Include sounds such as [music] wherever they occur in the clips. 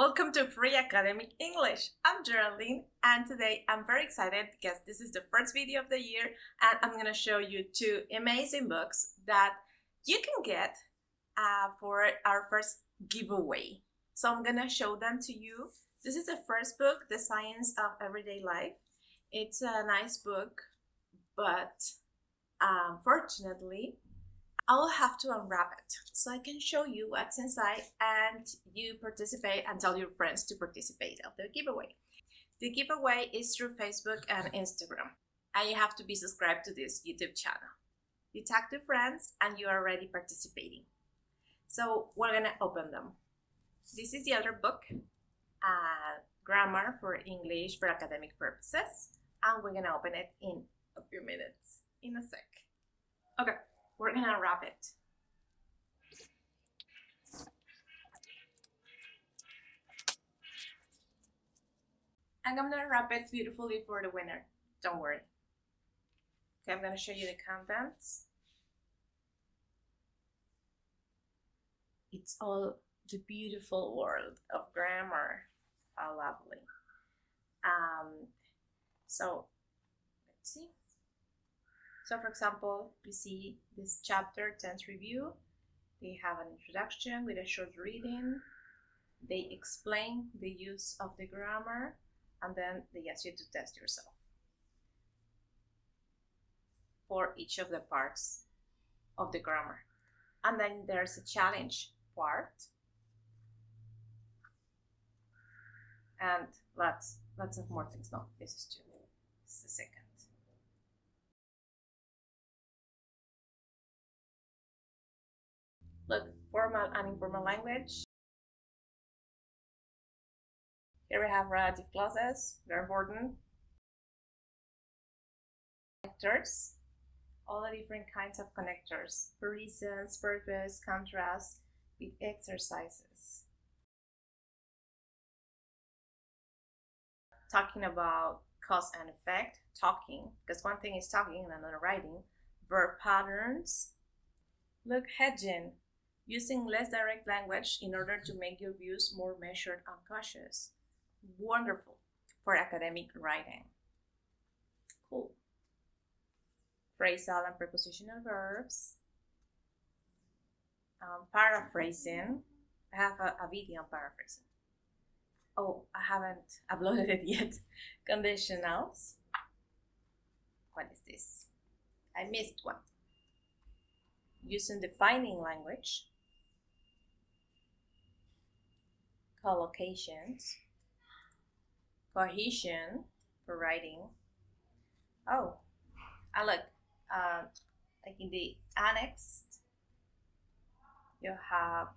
Welcome to Free Academic English. I'm Geraldine and today I'm very excited because this is the first video of the year and I'm going to show you two amazing books that you can get uh, for our first giveaway. So I'm going to show them to you. This is the first book, The Science of Everyday Life. It's a nice book, but unfortunately I'll have to unwrap it so I can show you what's inside and you participate and tell your friends to participate of the giveaway. The giveaway is through Facebook and Instagram and you have to be subscribed to this YouTube channel. You tag two friends and you are already participating. So we're gonna open them. This is the other book, uh, Grammar for English for Academic Purposes and we're gonna open it in a few minutes, in a sec. Okay. We're gonna wrap it. And I'm gonna wrap it beautifully for the winner. Don't worry. Okay, I'm gonna show you the contents. It's all the beautiful world of grammar. How lovely. Um, so, let's see. So for example, you see this chapter tense review. They have an introduction with a short reading. They explain the use of the grammar and then they ask you to test yourself for each of the parts of the grammar. And then there's a challenge part. And lots, lots of more things. No, this is two. This is the second. Look, formal and informal language. Here we have relative clauses, very important. Connectors, all the different kinds of connectors, for reasons, purpose, contrast, with exercises. Talking about cause and effect, talking, because one thing is talking and another writing. Verb patterns. Look, hedging, using less direct language in order to make your views more measured and cautious. Wonderful for academic writing. Cool. Phrasal and prepositional verbs. Um, paraphrasing. I have a, a video on paraphrasing. Oh, I haven't [laughs] uploaded it yet. Conditionals. What is this? I missed one. Using defining language. Collocations, cohesion for writing. Oh, I look, uh, like in the annex, you have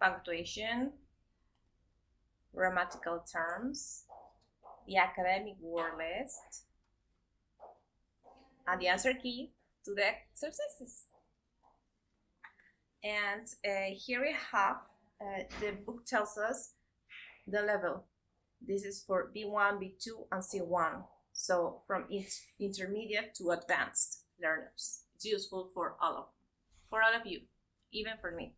punctuation, grammatical terms, the academic word list, and the answer key to the exercises. And uh, here we have, uh, the book tells us the level. This is for B1, B2, and C1. So from intermediate to advanced learners. It's useful for all of for all of you, even for me.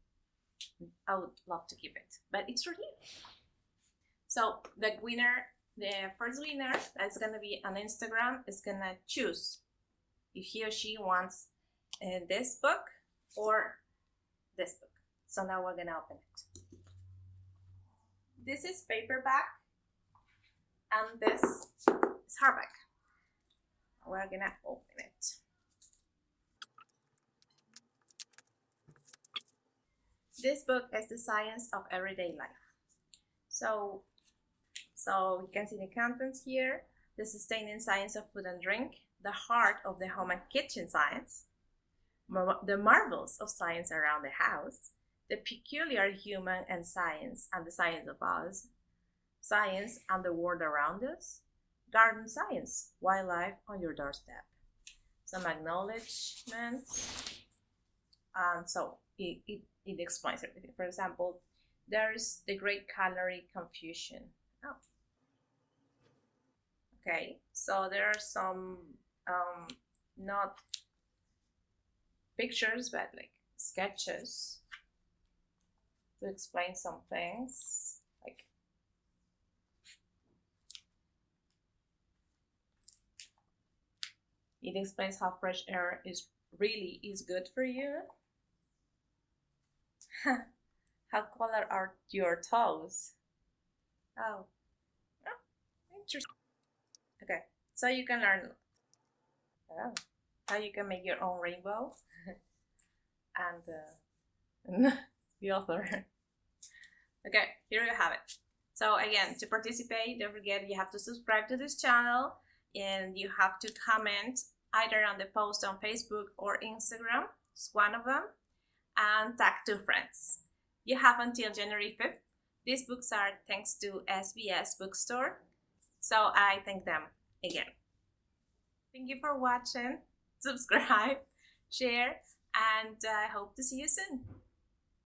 I would love to keep it, but it's for you. So the winner, the first winner that's gonna be on Instagram is gonna choose if he or she wants uh, this book or this book. So now we're gonna open it. This is paperback and this is hardback. We're gonna open it. This book is the science of everyday life. So, so you can see the contents here, the sustaining science of food and drink, the heart of the home and kitchen science, the marvels of science around the house, the peculiar human and science and the science of us, science and the world around us, garden science, wildlife on your doorstep. Some acknowledgements. And so it, it, it explains everything. For example, there's the great calorie confusion. Oh. Okay, so there are some um, not pictures, but like sketches to explain some things like it explains how fresh air is really is good for you. [laughs] How color are your toes? Oh, oh interesting. Okay so you can learn. Oh, how you can make your own rainbow [laughs] and uh, [laughs] the author. okay, here you have it. So again, to participate, don't forget you have to subscribe to this channel and you have to comment either on the post on Facebook or Instagram, it's one of them, and tag two friends. You have until January 5th. These books are thanks to SBS Bookstore, so I thank them again. Thank you for watching, subscribe, share, and I hope to see you soon.